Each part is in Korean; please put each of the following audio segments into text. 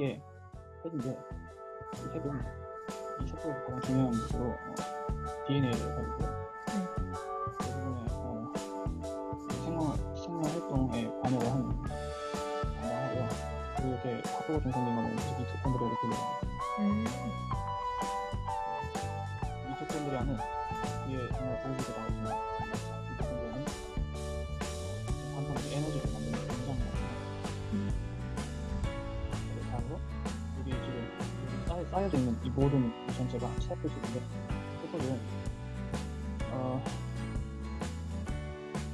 게 핵인데 이 핵은 이 셰프에서 가장 중요한 것으로 어, DNA를 가지고 대부분의 어, 생명 생명 활동에 관여를 하는 담당하고요. 그리고 이렇게 합법으로 생성된 거는 미토콘드리아로 불려요. 음. 미토콘드리아는 뒤에 정말 보여주게 나와 있는 미토콘드 쌓여, 쌓여져 있는 이 모든 이 전체가 셰프식인데 셰프는 어,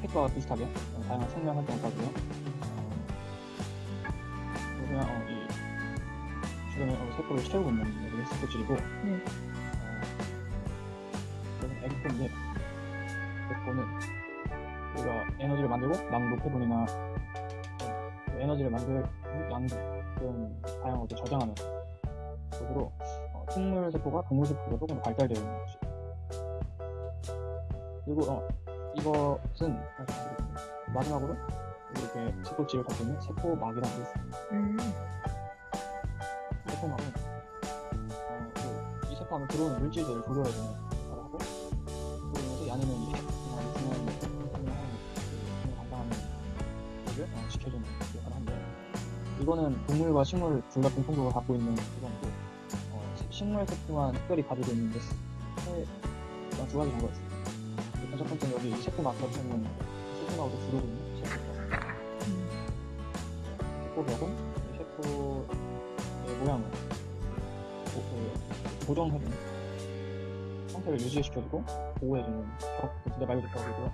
핵과 비슷하게 어, 다양한 생명 활동을 가지고요. 어, 그냥 어, 이 주변에 어, 세포를 채우고 있는 여기 세포질이고 네. 이거는 에그포인데 에그포는 우리가 에너지를 만들고 남은 노폐분이나 그 에너지를 만들 양 그런 다양한 것을 저장하는 것으로 어, 식물 세포가 동물 세포보다 조금 더 발달되어 있는 것이 그리고 어, 이것은 마지막으로 이렇게 세포질을 갖고 있는 세포막이라는 게 있습니다. 음. 세포막은 어, 그, 이 세포 안에 들어오는 물질들을 조절해주는 역할을 하고 그러면서 야내는 이 중요한 중요한 담당하는 일을 어, 지켜주는 역할을 하는데 이거는 동물과 식물 둘 다 공통적으로 갖고 있는 그건고 어, 식물 세포만 특별히 가지고 있는 게 세, 어, 두 가지 정도가 있습니다. 일단 첫 번째는 여기 세포막으로 주로고 있는 세포 음. 셰프하고 이 셰프의 모양을 고, 그, 고정해주는 상태를 유지시켜주고 보호해주는 벽, 그 진짜 말 그대로 벽이고요.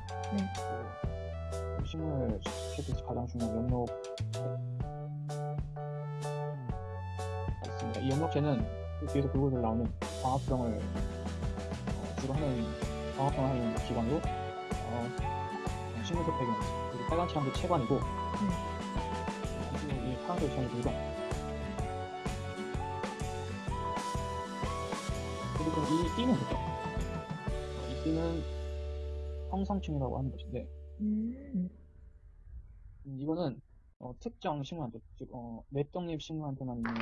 식물 셰프에서 가장 중요한 연록 있습니다. 이그 뒤에서 골고루 나오는 광합성을 어, 주로 하는 광합성을 하는 기관으로 어, 식물적 배경 그리고 빨간치랑도 체관이고 그리고 이 파란색 지형의 물건 그리고 이 띠는 뭐죠? 이 띠는 형상층이라고 하는 것인데 음. 음, 이거는 어, 특정 식물한테 즉 어, 맷독립 식물한테만 있는